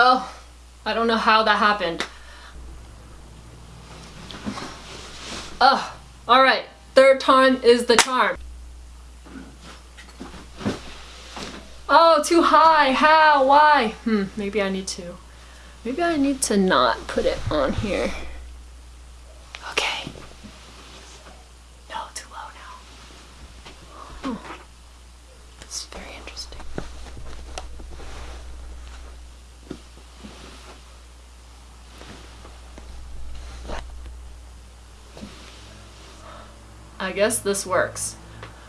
Oh, I don't know how that happened. Oh, alright. Third time is the charm. Oh, too high. How? Why? Hmm, maybe I need to. Maybe I need to not put it on here. Okay. No, too low now. Oh. I guess this works.